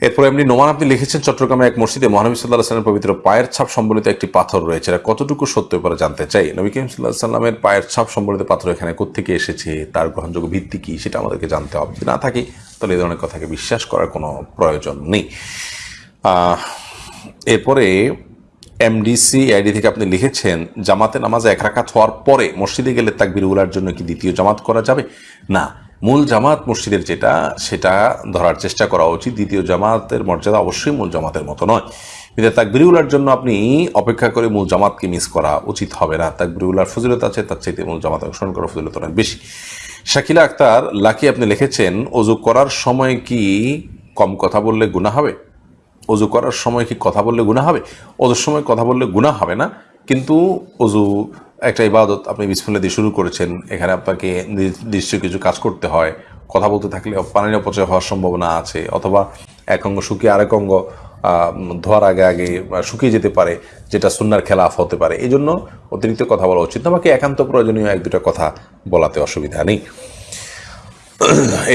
এরপর এমনি নোমান আপনি লিখেছেন চট্টগ্রামে এক মসজিদে মহানবী সাল্লাহ সাল্লামের পবিত্র পায়ের ছাপ সম্বলিত একটি পাথর রয়েছে। এটা কতটুকু সত্য পরে জানতে চাই? নবী করিম সাল্লাহ সাল্লামের পায়ের ছাপ সম্বলিত পাথর এখানে কোথেকে এসেছে? তার গ্রহণযোগ্য ভিত্তি কী? সেটা আমাদেরকে জানতে হবে। যদি না থাকে, তাহলে এই ধরনের কথাকে বিশ্বাস করার কোনো প্রয়োজন নেই। এরপরে এমডিসি আইডি থেকে আপনি লিখেছেন, জামাতে নামাজে এক রাকাত হওয়ার পরে মসজিদে গেলে তাকবির উলার জন্য কি দ্বিতীয় জামাত করা যাবে? না। মূল জামাত মসজিদের যেটা, সেটা ধরার চেষ্টা করা উচিত। দ্বিতীয় জামাতের মর্যাদা অবশ্যই মূল জামাতের মতো নয়। কিন্তু তাকবির উলার জন্য আপনি অপেক্ষা করে মূল জামাতকে মিস করা উচিত হবে না। তাকবির উলার ফজিলত আছে, তার চাইতে মূল জামাত অনুসরণ করার ফজিলত অনেক বেশি। শাকিলা আক্তার, লাকি আপনি লিখেছেন অজু করার সময় কি কম কথা বললে গুণা হবে? অজু করার সময় কি কথা বললে গুণা হবে? অজুর সময় কথা বললে গুণা হবে না? কিন্তু অজু, একটা ইবাদত আপনি বিসমিল্লা দিয়ে শুরু করেছেন, এখানে আপনাকে নির্দিষ্ট কিছু কাজ করতে হয়। কথা বলতে থাকলে পানির অপচয় হওয়ার সম্ভাবনা আছে, অথবা এক অঙ্গ শুকিয়ে আরেক অঙ্গ ধোয়ার আগে আগে শুকিয়ে যেতে পারে, যেটা সুন্নার খেলাফ হতে পারে। এই জন্য অতিরিক্ত কথা বলা উচিত আমাকে একান্ত প্রয়োজনীয় এক দুটো কথা বলাতে অসুবিধা নেই।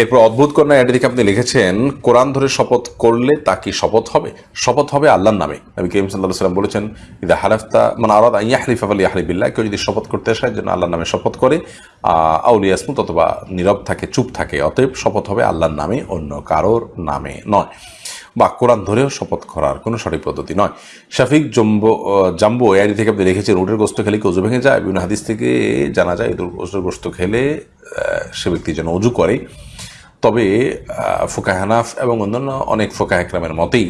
এরপর অদ্ভুত কন্যা এটি দেখে আপনি লিখেছেন, কোরআন ধরে শপথ করলে তা কি শপথ হবে? শপথ হবে আল্লাহর নামে। নবী করিম সাল্লাহ সাল্লাম বলেছেন, ইদা হারাফতা মানে আরাদ ইয়াহরিফ আলী ইয়াহরিবিল্লাহ কেউ যদি শপথ করতে আসে যেন আল্লাহর নামে শপথ করে। আউলি আসমু অথবা নীরব থাকে, চুপ থাকে, অতএব শপথ হবে আল্লাহর নামে, অন্য কারোর নামে নয়। বা কোরআন ধরেও শপথ করার কোনো সঠিক পদ্ধতি নয়। শাফিক জম্বো জাম্বো এআইডি থেকে আপনি লিখেছেন উটের গোস্ত খেলে কি অজু ভেঙে যায়? বিভিন্ন হাদিস থেকে জানা যায়, উটের গোস্ত খেলে সে ব্যক্তি যেন উজু করে। তবে ফোকাহানাফ এবং অন্যান্য অনেক ফোকা একরামের মতেই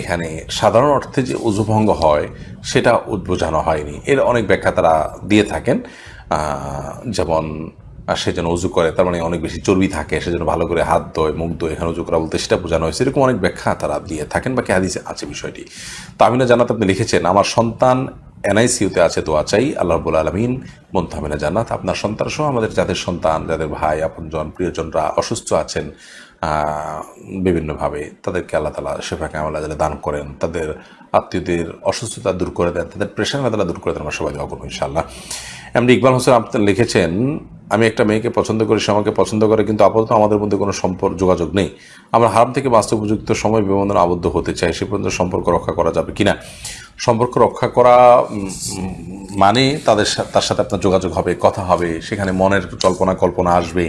এখানে সাধারণ অর্থে যে উজুভঙ্গ হয়, সেটা বোঝানো হয়নি। এর অনেক ব্যাখ্যা তারা দিয়ে থাকেন। যেমন আর সে যেন উজু করে, তার মানে অনেক বেশি চর্বি থাকে, সে যেন ভালো করে হাত ধোয়, মুখ ধোয়, এখানে উজু করা বলতে সেটা বোঝানো হয়েছে। এরকম অনেক ব্যাখ্যা তারা দিয়ে থাকেন, বাকি হাদিসে আছে বিষয়টি। তামিনা জানাত আপনি লিখেছেন, আমার সন্তান এনআইসিউতে আছে, দোয়া চাই, আল্লাহ রবুল আলমিন মন্তামিনা জানাত আপনার সন্তান সহ আমাদের যাদের সন্তান, যাদের ভাই, আপনজন, প্রিয়জনরা অসুস্থ আছেন বিভিন্নভাবে, তাদেরকে আল্লাহ তালা শেফা কামাল্লাহ যারা দান করেন। তাদের আত্মীয়দের অসুস্থতা দূর করে দেন, তাদের প্রেশার আল্লাহ দূর করে দেন, আমরা সবাই করব ইনশাল্লাহ এমনি ইকবাল হোসেন আপনি লিখেছেন আমি একটা মেয়েকে পছন্দ করি, সে আমাকে পছন্দ করে, কিন্তু আপাতত আমাদের মধ্যে কোনো সম্পর্ক যোগাযোগ নেই। আমরা হারাম থেকে বাস্তব উপযুক্ত সময় বিবন্ধন আবদ্ধ হতে চাই, সে পর্যন্ত সম্পর্ক রক্ষা করা যাবে কি না সম্পর্ক রক্ষা করা মানে তাদের তার সাথে আপনার যোগাযোগ হবে, কথা হবে, সেখানে মনের কল্পনা কল্পনা আসবে,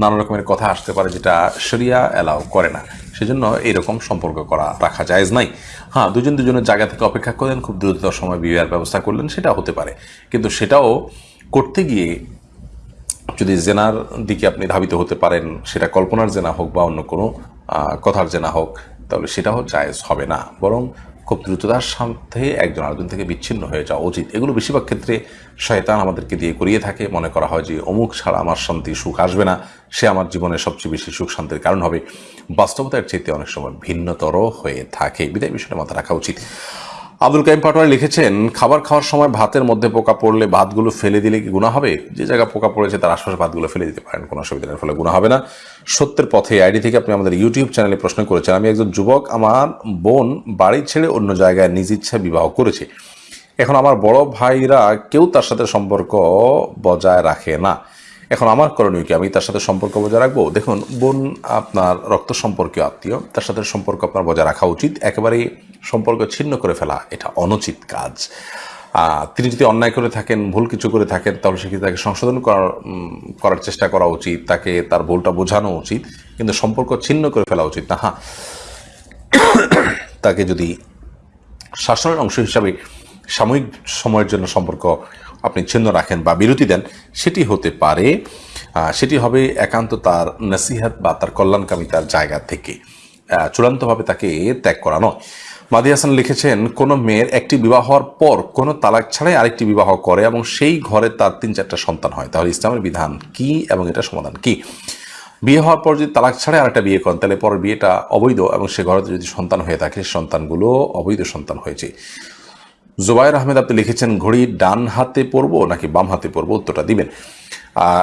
নানা রকমের কথা আসতে পারে যেটা শরিয়া অ্যালাউ করে না। সেজন্য এরকম সম্পর্ক করা রাখা জায়েজ নাই। হ্যাঁ দুজন দুজনের জায়গা থেকে অপেক্ষা করলেন খুব দ্রুত সময় বিবাহের ব্যবস্থা করলেন সেটা হতে পারে। কিন্তু সেটাও করতে গিয়ে যদি জেনার দিকে আপনি ধাবিত হতে পারেন, সেটা কল্পনার জেনা হোক বা অন্য কোনো কথার জেনা হোক, তাহলে সেটাও জায়েজ হবে না। বরং খুব দ্রুততার সাথে একজন আরেকজন থেকে বিচ্ছিন্ন হয়ে যাওয়া উচিত। এগুলো বেশিরভাগ ক্ষেত্রে শয়তান আমাদেরকে দিয়ে করিয়ে থাকে। মনে করা হয় যে, অমুক ছাড়া আমার শান্তি সুখ আসবে না, সে আমার জীবনে সবচেয়ে বেশি সুখ শান্তির কারণ হবে। বাস্তবতার চেয়ে অনেক সময় ভিন্নতর হয়ে থাকে। বিদায় বিষয়টা মাথায় রাখা উচিত। আব্দুল কাইম পাটোয়ারি লিখেছেন, খাবার খাওয়ার সময় ভাতের মধ্যে পোকা পড়লে ভাতগুলো ফেলে দিলে কি গুণা হবে? যে জায়গায় পোকা পড়েছে তার আশপাশে ভাতগুলো ফেলে দিতে পারেন, কোনো অসুবিধা নেই, ফলে গুণা হবে না। সত্যের পথে আইডি থেকে আপনি আমাদের ইউটিউব চ্যানেলে প্রশ্ন করেছেন। আমি একজন যুবক, আমার বোন বাড়ি ছেড়ে অন্য জায়গায় নিজ ইচ্ছা বিবাহ করেছে। এখন আমার বড় ভাইরা কেউ তার সাথে সম্পর্ক বজায় রাখে না। এখন আমার করণীয় কি? আমি তার সাথে সম্পর্ক বজায় রাখব? দেখুন, বোন আপনার রক্ত সম্পর্কীয় আত্মীয়, তার সাথে সম্পর্ক আপনার বজায় রাখা উচিত। একেবারে সম্পর্ক ছিন্ন করে ফেলা, এটা অনুচিত কাজ। তিনি যদি অন্যায় করে থাকেন, ভুল কিছু করে থাকেন, তাহলে সেক্ষেত্রে তাকে সংশোধন করার করার চেষ্টা করা উচিত? তাকে তার ভুলটা বোঝানো উচিত? কিন্তু সম্পর্ক ছিন্ন করে ফেলা উচিত না। হ্যাঁ। তাকে যদি শাসনের অংশ হিসাবে সাময়িক সময়ের জন্য সম্পর্ক আপনি ছিন্ন রাখেন বা বিরতি দেন, সেটি হতে পারে। সেটি হবে একান্ত তার নসিহাত বা তার কল্যাণকামিতার জায়গা থেকে। চূড়ান্তভাবে তাকে ত্যাগ করা নয়। মাদি হাসান লিখেছেন, কোনো মেয়ের একটি বিবাহ হওয়ার পর কোনো তালাক ছাড়াই আরেকটি বিবাহ করে এবং সেই ঘরে তার তিন চারটা সন্তান হয়। তাহলে ইসলামের বিধান কি এবং এটা সমাধান কি? বিয়ে হওয়ার পর যদি তালাক ছাড়াই আরেকটা বিয়ে করেন, তাহলে পরের বিয়েটা অবৈধ এবং সে ঘরে যদি সন্তান হয়ে থাকে সন্তানগুলো অবৈধ সন্তান হয়েছে। জুবাইর আহমেদ, আপনি লিখেছেন, ঘড়ি ডান হাতে পরবো নাকি বাম হাতে পরবো? উত্তরটা দিবেন।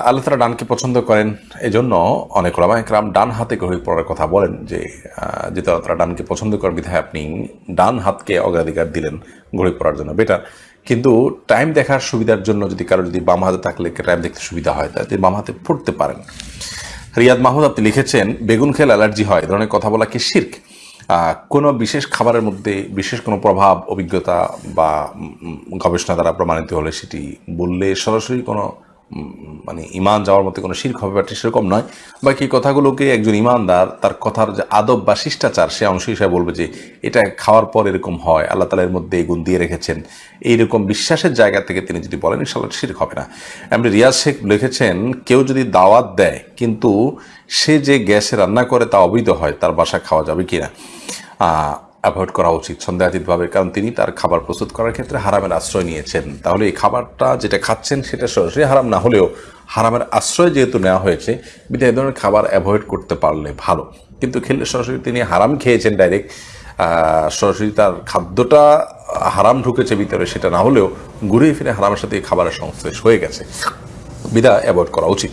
আল্লাহ তালা ডানকে পছন্দ করেন। এজন্য অনেক ওলামা ডান হাতে ঘড়ি পড়ার কথা বলেন যে যেহেতু আল্লাহ তালা ডানকে পছন্দ করার বিধায় আপনি ডান হাতকে অগ্রাধিকার দিলেন ঘড়ি পড়ার জন্য। বেটার, কিন্তু টাইম দেখার সুবিধার জন্য যদি কারও যদি বাম হাতে থাকলে টাইম দেখতে সুবিধা হয়, তাহলে বাম হাতে পড়তে পারেন। রিয়াদ মাহমুদ, আপনি লিখেছেন, বেগুন খেলে অ্যালার্জি হয়। ধরনের কথা বলা কি শির্ক? কোনো বিশেষ খাবারের মধ্যে বিশেষ কোনো প্রভাব, অভিজ্ঞতা বা গবেষণা দ্বারা প্রমাণিত হলে সেটি বললে সরাসরি কোনো মানে ইমান যাওয়ার মতো কোনো শির্ক হবে ব্যাপারটি সেরকম নয়। বাকি কথাগুলোকে একজন ইমানদার তার কথার যে আদব বা শিষ্টাচার, সে অংশ হিসাবে বলবে যে এটা খাওয়ার পর এরকম হয়, আল্লাহ তালা এর মধ্যে গুণ দিয়ে রেখেছেন। এইরকম বিশ্বাসের জায়গা থেকে তিনি যদি বলেন ইনশাল্লাহ শির্ক হবে না। এমনি রিয়াজ শেখ লিখেছেন, কেউ যদি দাওয়াত দেয়, কিন্তু সে যে গ্যাসে রান্না করে তা অবৈধ হয়, তার বাসা খাওয়া যাবে কিনা? অ্যাভয়েড করা উচিত সন্দেহাতীতভাবে কারণ তিনি তার খাবার প্রস্তুত করার ক্ষেত্রে হারামের আশ্রয় নিয়েছেন। তাহলে এই খাবারটা যেটা খাচ্ছেন সেটা সরাসরি হারাম না হলেও হারামের আশ্রয় যেহেতু নেওয়া হয়েছে, বিধায় এই ধরনের খাবার অ্যাভয়েড করতে পারলে ভালো। কিন্তু খেলে সরাসরি তিনি হারাম খেয়েছেন ডাইরেক্ট সরাসরি তার খাদ্যটা হারাম ঢুকেছে ভিতরে সেটা না হলেও ঘুরে ফিরে হারামের সাথে এই খাবারের সংশ্লেষ হয়ে গেছে। বিধা অ্যাভয়েড করা উচিত।